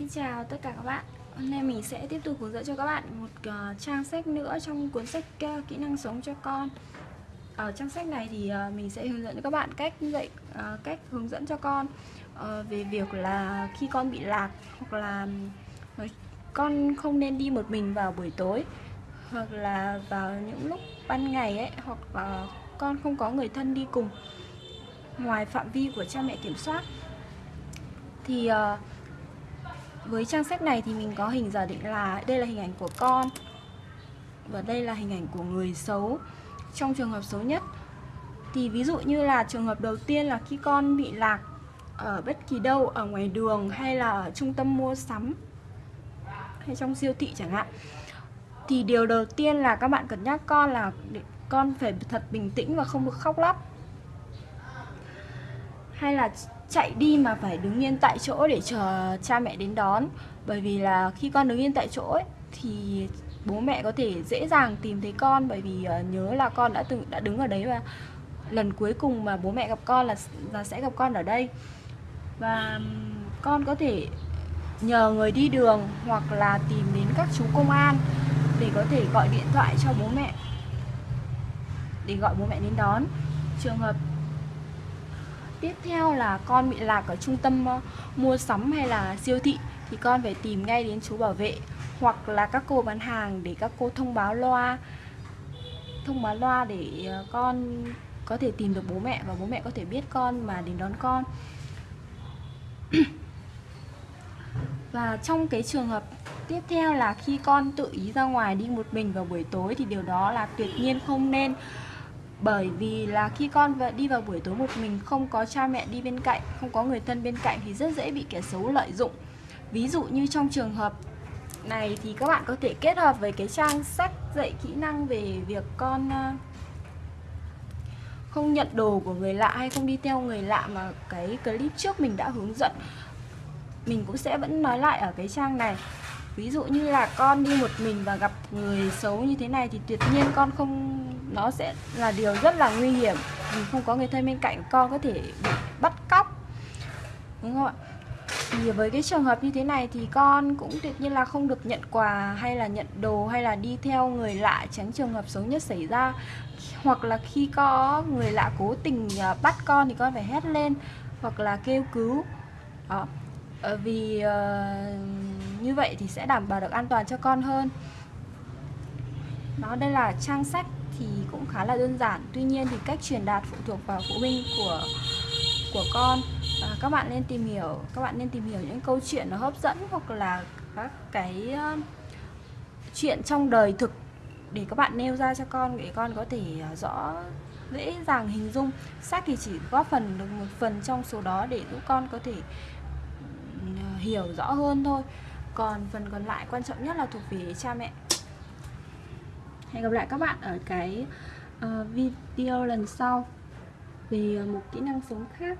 Xin chào tất cả các bạn. Hôm nay mình sẽ tiếp tục hướng dẫn cho các bạn một uh, trang sách nữa trong cuốn sách uh, Kỹ năng sống cho con. Ở trang sách này thì uh, mình sẽ hướng dẫn cho các bạn cách dạy uh, cách hướng dẫn cho con uh, về việc là khi con bị lạc hoặc là con không nên đi một mình vào buổi tối hoặc là vào những lúc ban ngày ấy hoặc là con không có người thân đi cùng ngoài phạm vi của cha mẹ kiểm soát. Thì uh, với trang sách này thì mình có hình giả định là đây là hình ảnh của con và đây là hình ảnh của người xấu trong trường hợp xấu nhất. Thì ví dụ như là trường hợp đầu tiên là khi con bị lạc ở bất kỳ đâu, ở ngoài đường hay là ở trung tâm mua sắm hay trong siêu thị chẳng hạn, thì điều đầu tiên là các bạn cần nhắc con là con phải thật bình tĩnh và không được khóc lóc. Hay là chạy đi mà phải đứng yên tại chỗ để chờ cha mẹ đến đón. Bởi vì là khi con đứng yên tại chỗ ấy, thì bố mẹ có thể dễ dàng tìm thấy con. Bởi vì uh, nhớ là con đã từng đã đứng ở đấy và lần cuối cùng mà bố mẹ gặp con là là sẽ gặp con ở đây. Và con có thể nhờ người đi đường hoặc là tìm đến các chú công an để có thể gọi điện thoại cho bố mẹ để gọi bố mẹ đến đón. Trường hợp tiếp theo là con bị lạc ở trung tâm ờ, mua sắm hay là siêu thị thì con phải tìm ngay đến chú bảo vệ hoặc là các cô bán hàng để các cô thông báo loa, thông báo loa để ờ, con có thể tìm được bố mẹ và bố mẹ có thể biết con mà đến đón con. Và trong cái trường hợp tiếp theo là khi con tự ý ra ngoài đi một mình vào buổi tối thì điều đó là tuyệt nhiên không nên bởi vì là khi con đi vào buổi tối một mình, không có cha mẹ đi bên cạnh, không có người thân bên cạnh thì rất dễ bị kẻ xấu lợi dụng. Ví dụ như trong trường hợp này thì các bạn có thể kết hợp với cái trang sách dạy kỹ năng về việc con ờ, không nhận đồ của người lạ hay không đi theo người lạ mà cái clip trước mình đã hướng dẫn. Mình cũng sẽ vẫn nói lại ở cái trang này. Ví dụ như là con đi một mình và gặp người xấu như thế này thì tuyệt nhiên con không nó sẽ là điều rất là nguy hiểm. Vì không có người thân bên cạnh con có thể bị bắt cóc. Đúng không ạ? Thì với cái trường hợp như thế này thì con cũng tuyệt nhiên là không được nhận quà hay là nhận đồ hay là đi theo người lạ tránh trường hợp xấu nhất xảy ra. Hoặc là khi có người lạ cố tình à, bắt con thì con phải hét lên hoặc là kêu cứu. Đó. Ờ, vì uh, như vậy thì sẽ đảm bảo được an toàn cho con hơn. Đó đây là trang sách thì cũng khá là đơn giản. Tuy nhiên thì cách truyền đạt phụ thuộc vào phụ huynh của của con. À, các bạn nên tìm hiểu các bạn nên tìm hiểu những câu chuyện nó hấp dẫn hoặc là các cái uh, chuyện trong đời thực để các bạn nêu ra cho con để con có thể à, rõ dễ dàng hình dung. Sách thì chỉ góp phần được một phần trong số đó để giúp con có thể ừ, hiểu rõ hơn thôi. Còn phần còn lại quan trọng nhất là thuộc về cha mẹ hẹn gặp lại các bạn ở cái uh, video lần sau. Về ờ, một kỹ năng sống khác.